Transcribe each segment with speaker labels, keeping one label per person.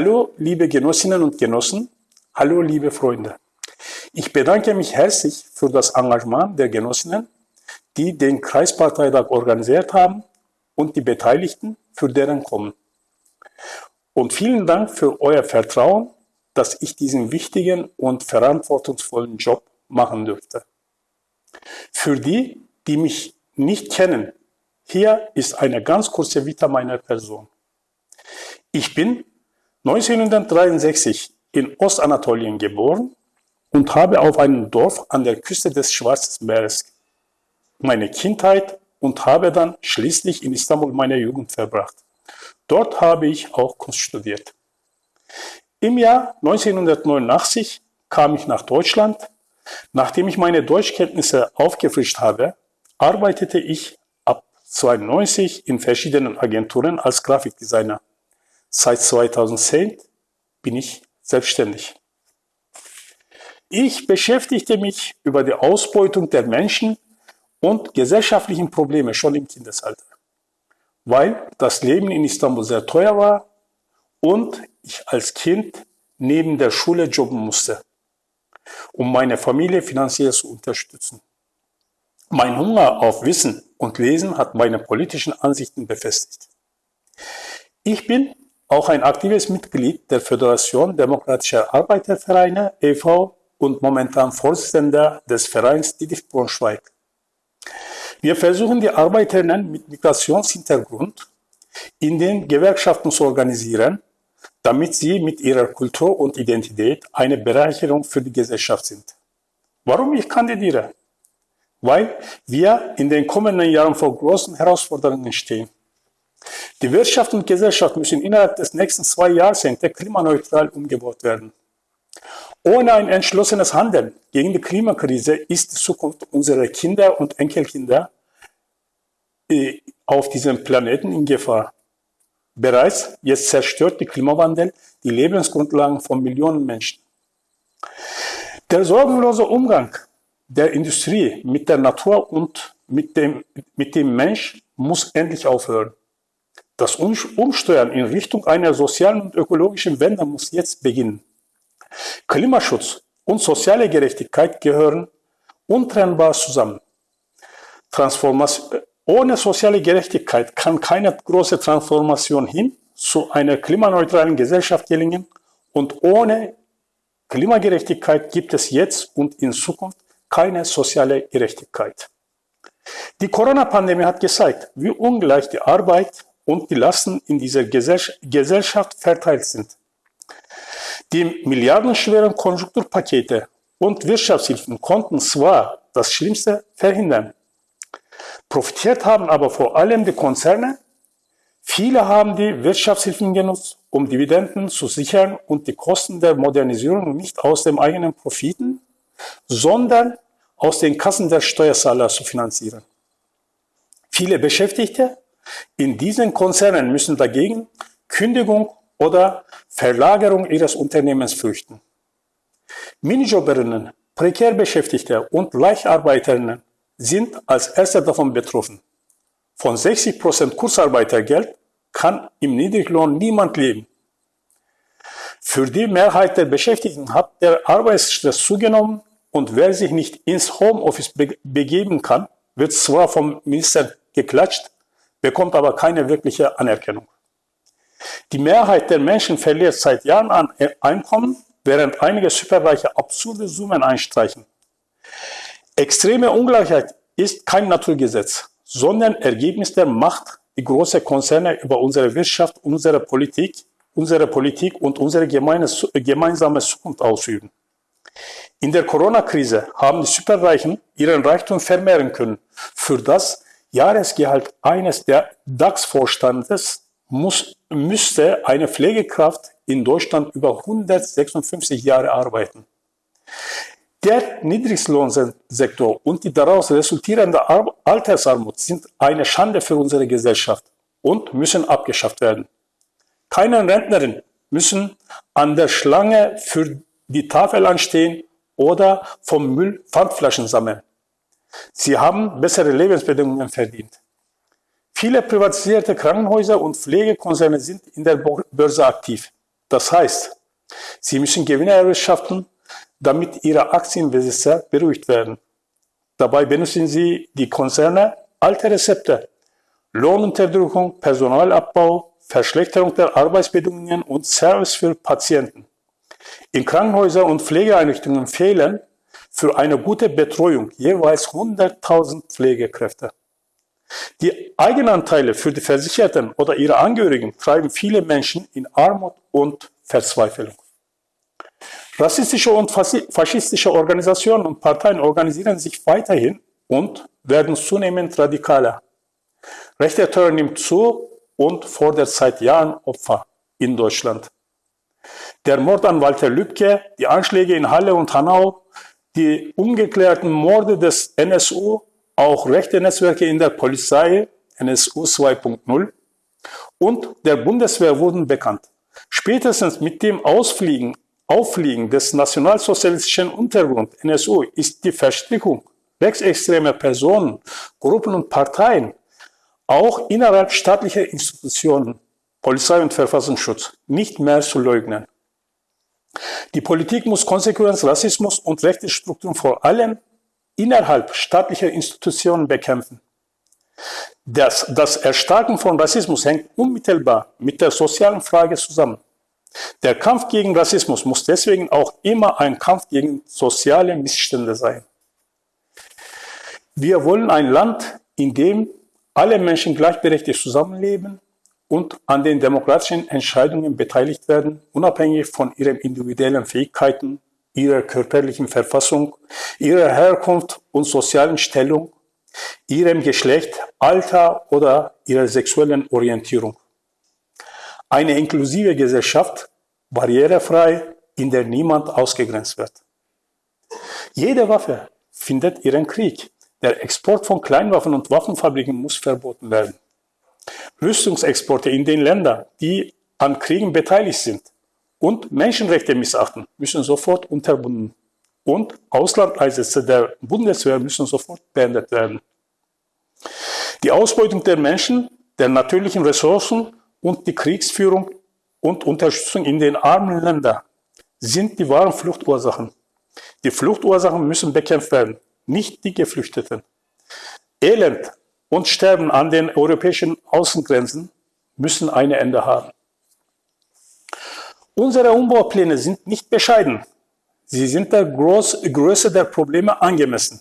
Speaker 1: Hallo, liebe Genossinnen und Genossen. Hallo, liebe Freunde. Ich bedanke mich herzlich für das Engagement der Genossinnen, die den Kreisparteitag organisiert haben und die Beteiligten für deren Kommen. Und vielen Dank für euer Vertrauen, dass ich diesen wichtigen und verantwortungsvollen Job machen dürfte. Für die, die mich nicht kennen, hier ist eine ganz kurze Vita meiner Person. Ich bin 1963 in Ostanatolien geboren und habe auf einem Dorf an der Küste des Schwarzen Meeres meine Kindheit und habe dann schließlich in Istanbul meine Jugend verbracht. Dort habe ich auch Kunst studiert. Im Jahr 1989 kam ich nach Deutschland. Nachdem ich meine Deutschkenntnisse aufgefrischt habe, arbeitete ich ab 1992 in verschiedenen Agenturen als Grafikdesigner. Seit 2010 bin ich selbstständig. Ich beschäftigte mich über die Ausbeutung der Menschen und gesellschaftlichen Probleme schon im Kindesalter, weil das Leben in Istanbul sehr teuer war und ich als Kind neben der Schule jobben musste, um meine Familie finanziell zu unterstützen. Mein Hunger auf Wissen und Lesen hat meine politischen Ansichten befestigt. Ich bin auch ein aktives Mitglied der Föderation Demokratischer Arbeitervereine e.V. und momentan Vorsitzender des Vereins Didif Braunschweig. Wir versuchen die Arbeiterinnen mit Migrationshintergrund in den Gewerkschaften zu organisieren, damit sie mit ihrer Kultur und Identität eine Bereicherung für die Gesellschaft sind. Warum ich kandidiere? Weil wir in den kommenden Jahren vor großen Herausforderungen stehen. Die Wirtschaft und Gesellschaft müssen innerhalb des nächsten zwei Jahrzehnte klimaneutral umgebaut werden. Ohne ein entschlossenes Handeln gegen die Klimakrise ist die Zukunft unserer Kinder und Enkelkinder äh, auf diesem Planeten in Gefahr. Bereits jetzt zerstört der Klimawandel die Lebensgrundlagen von Millionen Menschen. Der sorgenlose Umgang der Industrie mit der Natur und mit dem, mit dem Mensch muss endlich aufhören. Das Umsteuern in Richtung einer sozialen und ökologischen Wende muss jetzt beginnen. Klimaschutz und soziale Gerechtigkeit gehören untrennbar zusammen. Ohne soziale Gerechtigkeit kann keine große Transformation hin zu einer klimaneutralen Gesellschaft gelingen und ohne Klimagerechtigkeit gibt es jetzt und in Zukunft keine soziale Gerechtigkeit. Die Corona-Pandemie hat gezeigt, wie ungleich die Arbeit und die Lasten in dieser Gesellschaft verteilt sind. Die milliardenschweren Konjunkturpakete und Wirtschaftshilfen konnten zwar das Schlimmste verhindern, profitiert haben aber vor allem die Konzerne. Viele haben die Wirtschaftshilfen genutzt, um Dividenden zu sichern und die Kosten der Modernisierung nicht aus dem eigenen Profiten, sondern aus den Kassen der Steuerzahler zu finanzieren. Viele Beschäftigte in diesen Konzernen müssen dagegen Kündigung oder Verlagerung ihres Unternehmens fürchten. Minijobberinnen, prekär Beschäftigte und Leichtarbeiterinnen sind als erste davon betroffen. Von 60% Kurzarbeitergeld kann im Niedriglohn niemand leben. Für die Mehrheit der Beschäftigten hat der Arbeitsstress zugenommen und wer sich nicht ins Homeoffice begeben kann, wird zwar vom Minister geklatscht, bekommt aber keine wirkliche Anerkennung. Die Mehrheit der Menschen verliert seit Jahren an Einkommen, während einige Superreiche absurde Summen einstreichen. Extreme Ungleichheit ist kein Naturgesetz, sondern Ergebnis der Macht, die große Konzerne über unsere Wirtschaft, unsere Politik, unsere Politik und unsere gemeinsame Zukunft ausüben. In der Corona-Krise haben die Superreichen ihren Reichtum vermehren können, für das Jahresgehalt eines der DAX-Vorstandes müsste eine Pflegekraft in Deutschland über 156 Jahre arbeiten. Der Niedriglohnsektor und die daraus resultierende Altersarmut sind eine Schande für unsere Gesellschaft und müssen abgeschafft werden. Keine Rentnerin müssen an der Schlange für die Tafel anstehen oder vom Müll Pfandflaschen sammeln. Sie haben bessere Lebensbedingungen verdient. Viele privatisierte Krankenhäuser und Pflegekonzerne sind in der Börse aktiv. Das heißt, sie müssen Gewinne erwirtschaften, damit ihre Aktienbesitzer beruhigt werden. Dabei benutzen sie die Konzerne alte Rezepte. Lohnunterdrückung, Personalabbau, Verschlechterung der Arbeitsbedingungen und Service für Patienten. In Krankenhäusern und Pflegeeinrichtungen fehlen für eine gute Betreuung jeweils 100.000 Pflegekräfte. Die Eigenanteile für die Versicherten oder ihre Angehörigen treiben viele Menschen in Armut und Verzweiflung. Rassistische und faschistische Organisationen und Parteien organisieren sich weiterhin und werden zunehmend radikaler. Rechter Terror nimmt zu und fordert seit Jahren Opfer in Deutschland. Der Mord an Walter Lübcke, die Anschläge in Halle und Hanau, die ungeklärten Morde des NSU, auch rechte Netzwerke in der Polizei, NSU 2.0 und der Bundeswehr wurden bekannt. Spätestens mit dem Ausfliegen, Auffliegen des nationalsozialistischen Untergrund NSU ist die Verstrickung rechtsextremer Personen, Gruppen und Parteien auch innerhalb staatlicher Institutionen, Polizei und Verfassungsschutz, nicht mehr zu leugnen. Die Politik muss Konsequenz Rassismus und rechte Strukturen vor allem innerhalb staatlicher Institutionen bekämpfen. Das, das Erstarken von Rassismus hängt unmittelbar mit der sozialen Frage zusammen. Der Kampf gegen Rassismus muss deswegen auch immer ein Kampf gegen soziale Missstände sein. Wir wollen ein Land, in dem alle Menschen gleichberechtigt zusammenleben und an den demokratischen Entscheidungen beteiligt werden, unabhängig von ihren individuellen Fähigkeiten, ihrer körperlichen Verfassung, ihrer Herkunft und sozialen Stellung, ihrem Geschlecht, Alter oder ihrer sexuellen Orientierung. Eine inklusive Gesellschaft, barrierefrei, in der niemand ausgegrenzt wird. Jede Waffe findet ihren Krieg. Der Export von Kleinwaffen und Waffenfabriken muss verboten werden. Rüstungsexporte in den Ländern, die an Kriegen beteiligt sind und Menschenrechte missachten, müssen sofort unterbunden. Und Auslandeinsätze der Bundeswehr müssen sofort beendet werden. Die Ausbeutung der Menschen, der natürlichen Ressourcen und die Kriegsführung und Unterstützung in den armen Ländern sind die wahren Fluchtursachen. Die Fluchtursachen müssen bekämpft werden nicht die Geflüchteten. Elend und Sterben an den europäischen Außengrenzen müssen ein Ende haben. Unsere Umbaupläne sind nicht bescheiden. Sie sind der Groß Größe der Probleme angemessen.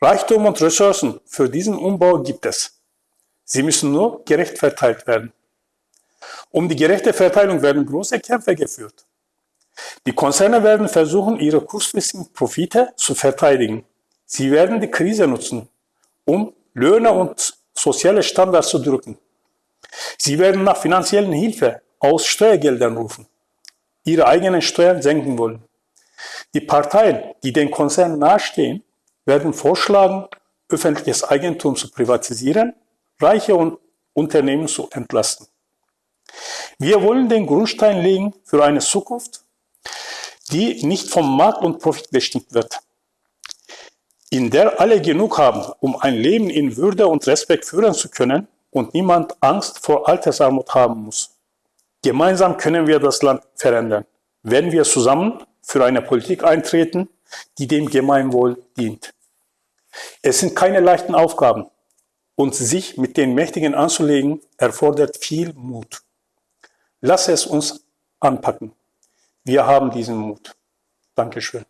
Speaker 1: Reichtum und Ressourcen für diesen Umbau gibt es. Sie müssen nur gerecht verteilt werden. Um die gerechte Verteilung werden große Kämpfe geführt. Die Konzerne werden versuchen, ihre kurzfristigen Profite zu verteidigen. Sie werden die Krise nutzen, um Löhne und soziale Standards zu drücken. Sie werden nach finanziellen Hilfe aus Steuergeldern rufen, ihre eigenen Steuern senken wollen. Die Parteien, die den Konzernen nahestehen, werden vorschlagen, öffentliches Eigentum zu privatisieren, reiche und Unternehmen zu entlasten. Wir wollen den Grundstein legen für eine Zukunft, die nicht vom Markt und Profit bestimmt wird, in der alle genug haben, um ein Leben in Würde und Respekt führen zu können und niemand Angst vor Altersarmut haben muss. Gemeinsam können wir das Land verändern, wenn wir zusammen für eine Politik eintreten, die dem Gemeinwohl dient. Es sind keine leichten Aufgaben und sich mit den Mächtigen anzulegen, erfordert viel Mut. Lass es uns anpacken. Wir haben diesen Mut. Dankeschön.